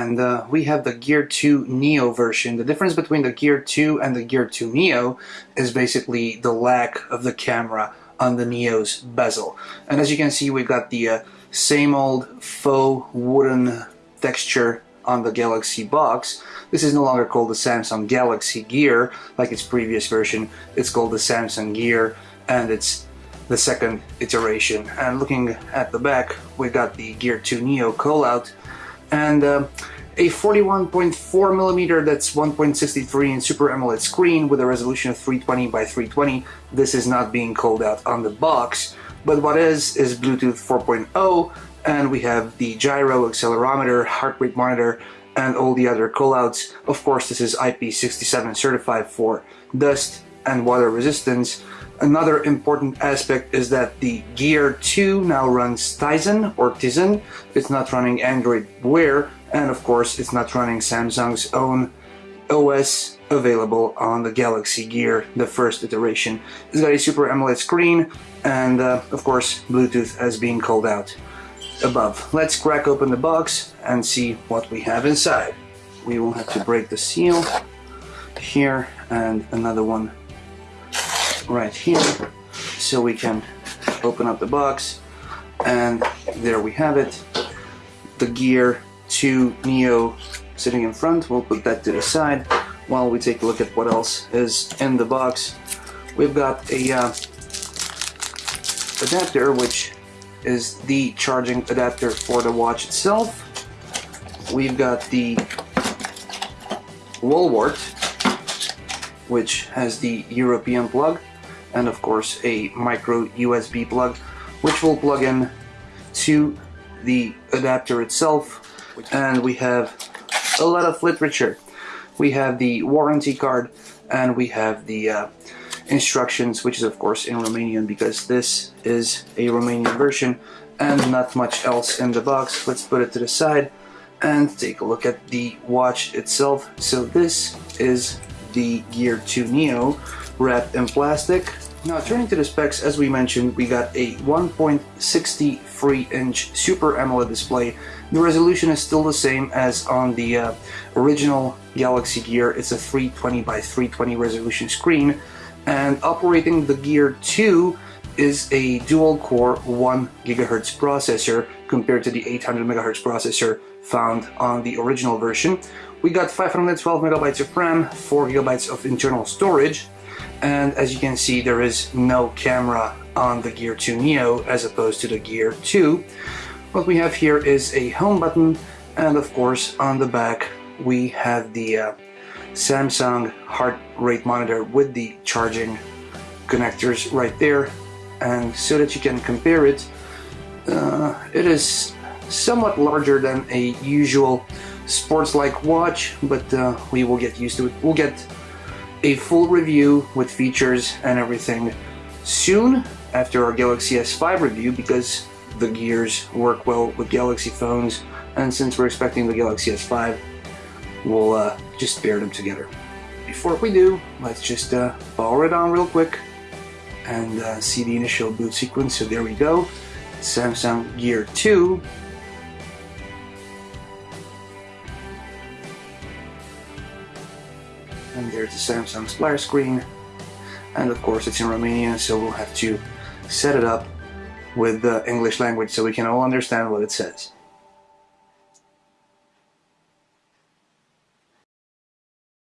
and uh, we have the Gear 2 Neo version. The difference between the Gear 2 and the Gear 2 Neo is basically the lack of the camera on the Neo's bezel. And as you can see, we've got the uh, same old faux wooden texture on the Galaxy box. This is no longer called the Samsung Galaxy Gear like its previous version. It's called the Samsung Gear and it's the second iteration. And looking at the back, we got the Gear 2 Neo callout and uh, a 41.4 millimeter that's 1.63 in Super AMOLED screen with a resolution of 320 by 320. This is not being called out on the box, but what is is Bluetooth 4.0 and we have the gyro, accelerometer, heart rate monitor, and all the other callouts. Of course, this is IP67 certified for dust and water resistance. Another important aspect is that the Gear 2 now runs Tizen or Tizen. It's not running Android Wear, and of course, it's not running Samsung's own OS available on the Galaxy Gear, the first iteration. It's got a Super AMOLED screen, and uh, of course, Bluetooth as being called out above. Let's crack open the box and see what we have inside. We will have to break the seal here and another one right here so we can open up the box and there we have it. The Gear 2 Neo sitting in front we'll put that to the side. While we take a look at what else is in the box we've got a uh, adapter which is the charging adapter for the watch itself. We've got the Wallwart, which has the European plug, and of course a micro USB plug, which will plug in to the adapter itself. And we have a lot of literature. We have the warranty card, and we have the uh, instructions, which is of course in Romanian because this is a Romanian version and not much else in the box. Let's put it to the side and take a look at the watch itself. So this is the Gear 2 Neo wrapped in plastic. Now turning to the specs, as we mentioned, we got a 1.63 inch Super AMOLED display. The resolution is still the same as on the uh, original Galaxy Gear. It's a 320 by 320 resolution screen and operating the Gear 2 is a dual-core 1 GHz processor compared to the 800 MHz processor found on the original version. We got 512 megabytes of RAM, 4 gigabytes of internal storage, and as you can see there is no camera on the Gear 2 Neo as opposed to the Gear 2. What we have here is a home button and of course on the back we have the uh, Samsung heart rate monitor with the charging connectors right there and so that you can compare it uh, it is somewhat larger than a usual sports-like watch but uh, we will get used to it we'll get a full review with features and everything soon after our Galaxy S5 review because the gears work well with Galaxy phones and since we're expecting the Galaxy S5 we'll uh, just pair them together. Before we do, let's just uh, power it on real quick and uh, see the initial boot sequence. So there we go, Samsung Gear 2. And there's the Samsung splash screen. And of course it's in Romanian, so we'll have to set it up with the English language so we can all understand what it says.